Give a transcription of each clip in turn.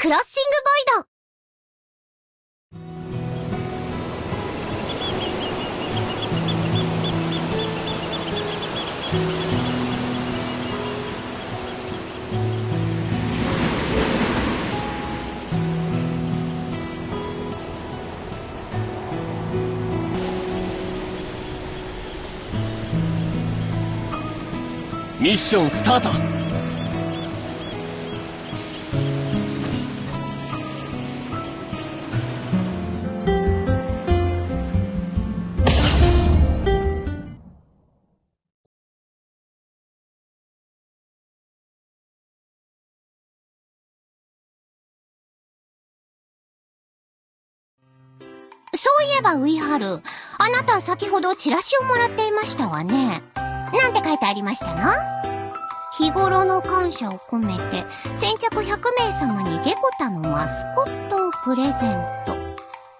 クロッシングボイド。ミッションスタート。えばウイハル、あなた先ほどチラシをもらっていましたわね。なんて書いてありましたの？日頃の感謝を込めて、先着100名様にゲコタのマスコットをプレゼント。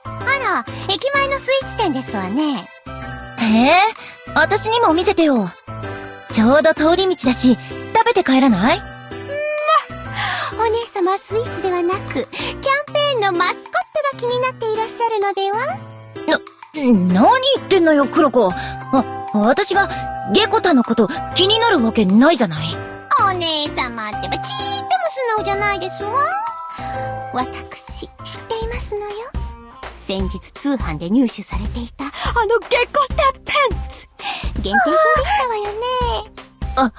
あら、駅前のスイーツ店ですわね。へえ、私にも見せてよ。ちょうど通り道だし、食べて帰らない？お姉様はスイーツではなく、キャンペーンのマスコットが気になっていらっしゃるのでは？な、何言ってんのよ、クロコ。あ、私が、ゲコタのこと気になるわけないじゃない。お姉様ってばちーっとも素直じゃないですわ。私、知っていますのよ。先日通販で入手されていた、あのゲコタパンツ限定品でしたわよね。あ、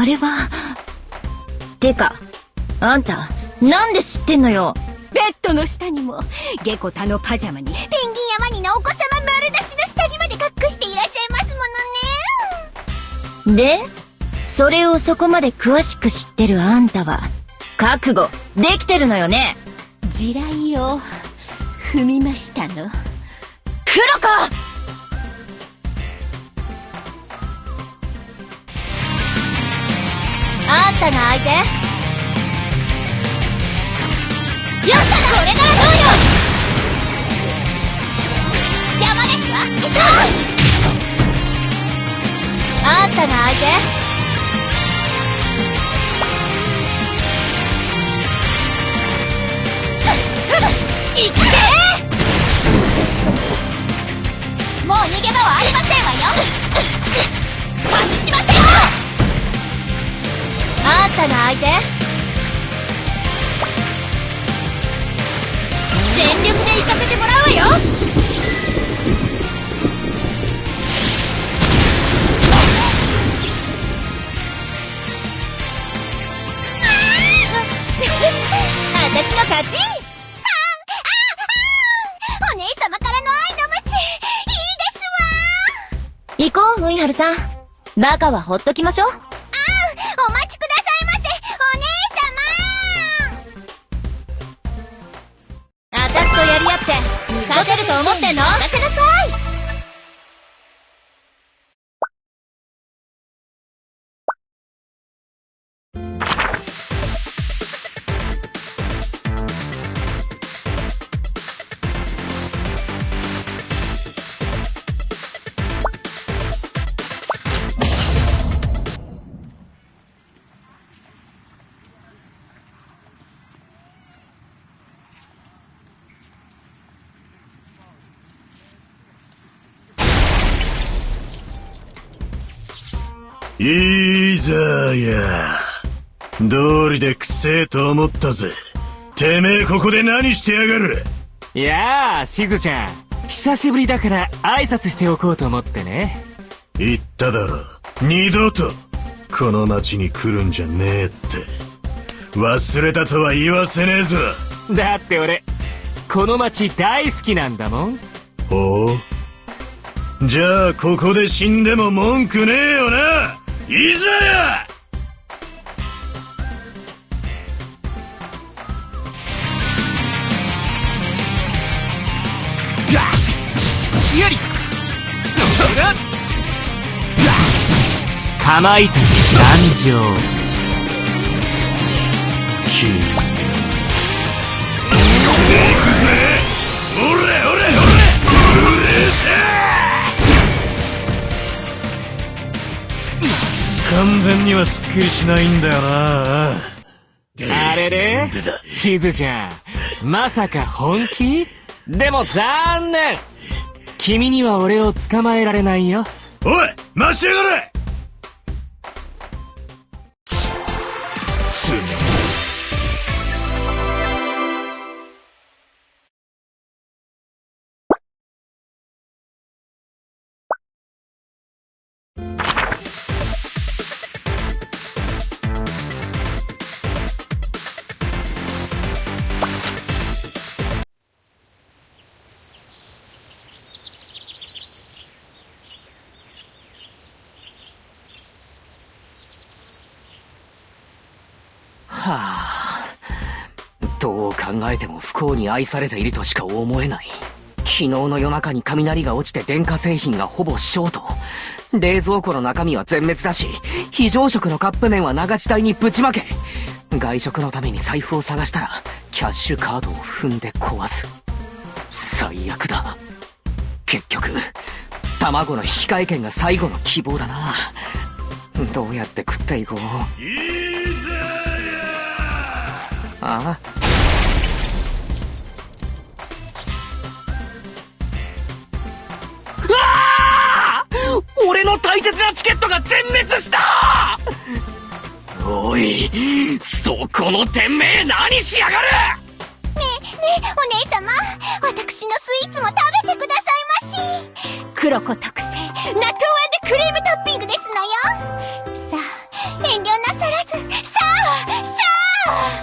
あれは。てか、あんた、なんで知ってんのよ。ベッドの下にも、ゲコタのパジャマに、ペンギンやワニのお子様丸出しの下着まで隠していらっしゃいますものね。で、それをそこまで詳しく知ってるあんたは、覚悟、できてるのよね？地雷を、踏みましたの。クロコあんたが相手よっしゃこれならどうよ邪魔ですわあんたが相手いってもう逃げ場はありませんわよ外しませんあんたが相手。全力で行かせてもらうわよ。私の勝ち。お姉様からの愛の鞭いいですわ行こう、ウイハルさん。バカはほっときましょう。と思ってんの？いいざや。道理でくせえと思ったぜ。てめえここで何してやがるいやあ、しずちゃん。久しぶりだから挨拶しておこうと思ってね。言っただろ。二度と、この町に来るんじゃねえって。忘れたとは言わせねえぞ。だって俺、この町大好きなんだもん。ほうじゃあここで死んでも文句ねえよないざ!やりそらかまいたち参上。完全にはすっきりしないんだよな。あれれ？しずちゃん、まさか本気？でも残念。君には俺を捕まえられないよ。おい待ちやがれはあ、どう考えても不幸に愛されているとしか思えない。昨日の夜中に雷が落ちて電化製品がほぼショート。冷蔵庫の中身は全滅だし、非常食のカップ麺は長地帯にぶちまけ。外食のために財布を探したら、キャッシュカードを踏んで壊す。最悪だ。結局、卵の引き換え券が最後の希望だな。どうやって食っていこう。いざやああ。俺の大切なチケットが全滅した！おいそこのてめえ何しやがる！ねえねえ、お姉様、私のスイーツも食べてくださいまし。黒子特製、納豆クリームトッピングですのよ。さあ、遠慮なさらず、さあ、さあ！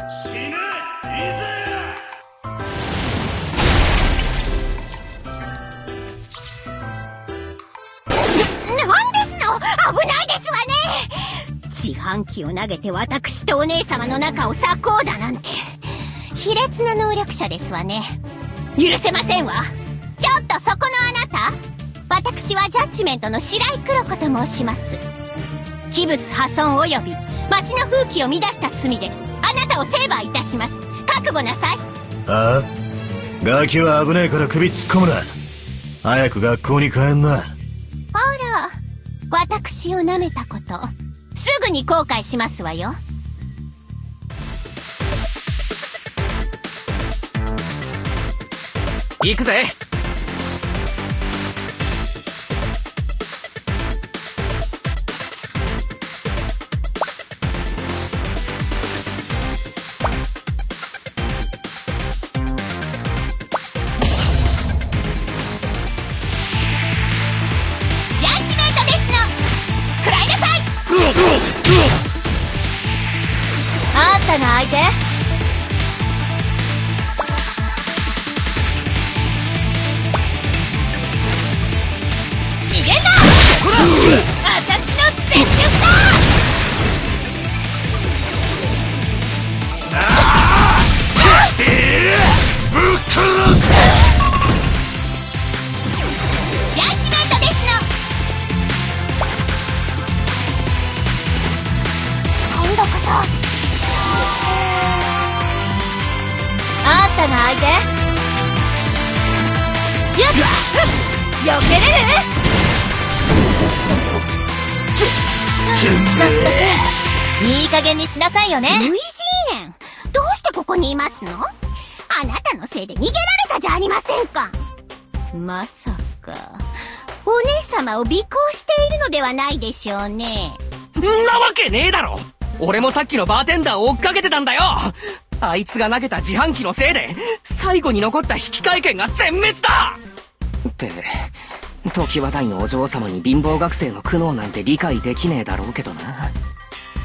ね自販機を投げて私とお姉様の中を裂こうだなんて。卑劣な能力者ですわね。許せませんわ。ちょっとそこのあなた。私はジャッジメントの白井黒子と申します。器物破損及び町の風紀を乱した罪であなたを成敗いたします。覚悟なさい。ああ。ガキは危ねえから首突っ込むな。早く学校に帰んな。あら。私を舐めたことすぐに後悔しますわよ。行くぜ。いい加減にしなさいよね。ルイジーエンどうしてここにいますの？あなたのせいで逃げられたじゃありませんか。まさか。お姉様を尾行しているのではないでしょうね。んなわけねえだろ。俺もさっきのバーテンダーを追っかけてたんだよ。あいつが投げた自販機のせいで、最後に残った引換券が全滅だ。って、時話題のお嬢様に貧乏学生の苦悩なんて理解できねえだろうけどな。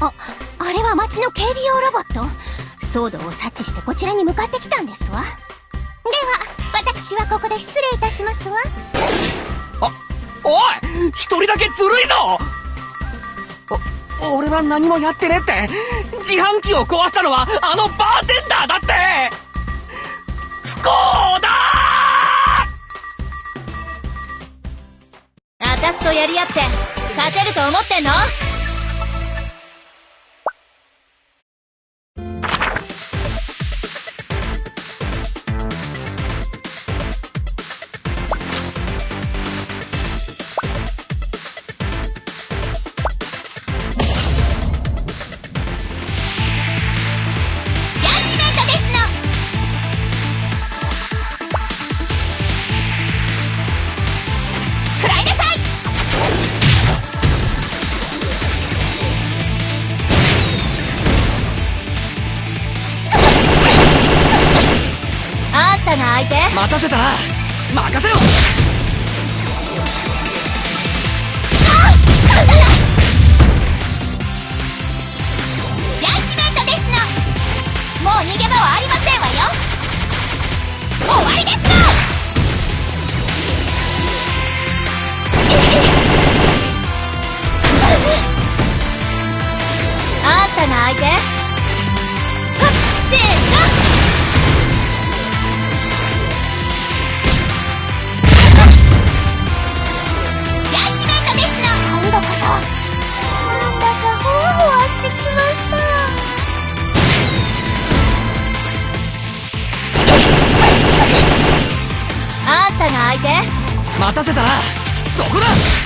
ああれは町の警備用ロボット。騒動を察知してこちらに向かってきたんですわ。では私はここで失礼いたしますわ。おい一人だけずるいぞ。お、俺は何もやってねえって。自販機を壊したのはあのバーテンダーだって。不幸だやり合って勝てると思ってんの？待たせた。な任せろ。ジャッジメントですの。もう逃げ場はありませんわよ。終わりですの あんたの相手はっせーの相手待たせたな。そこだ。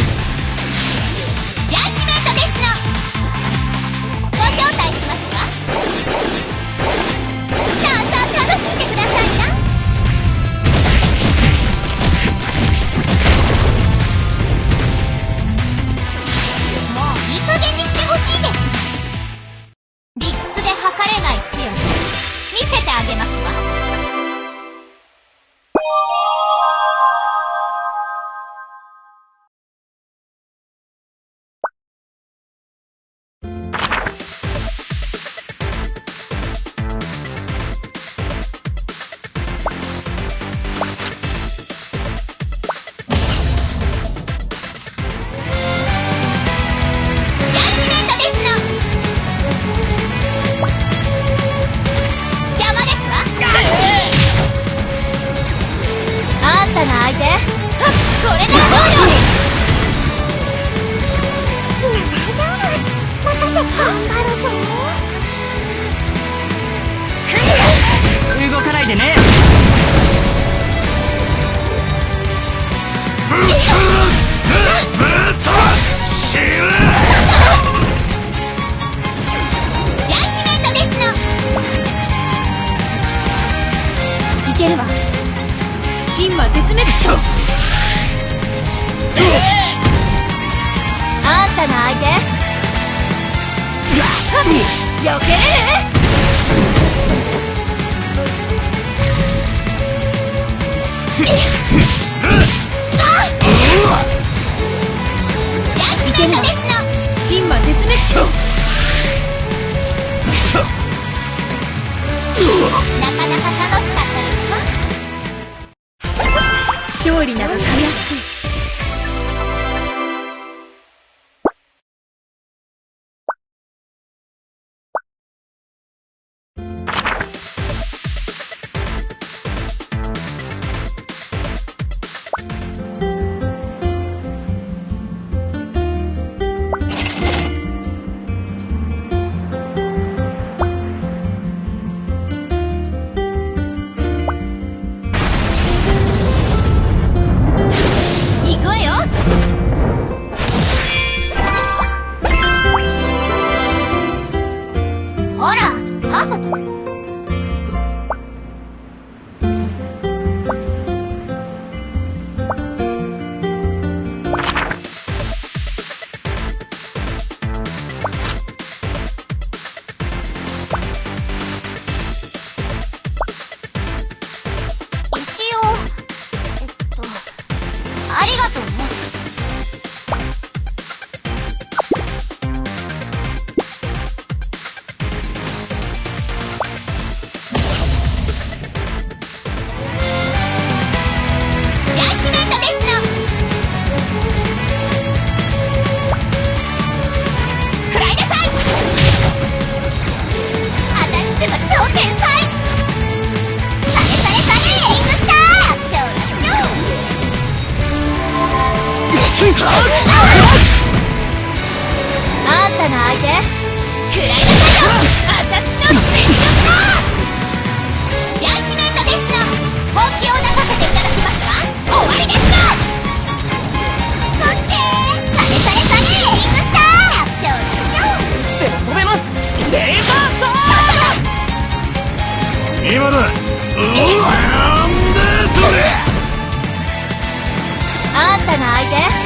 Close!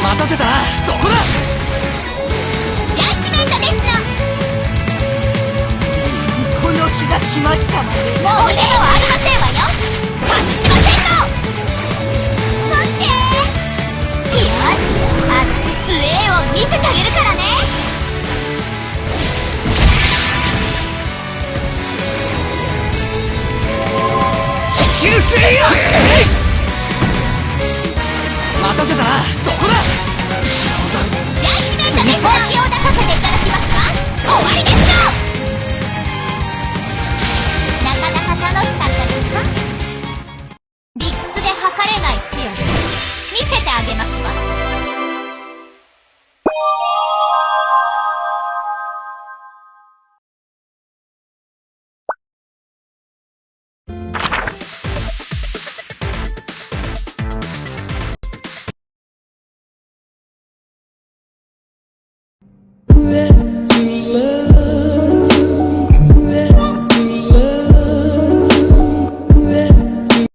待たせた。そこだ。ジャッジメントですの。この日が来ましたもうでをありません見せてあげますわ「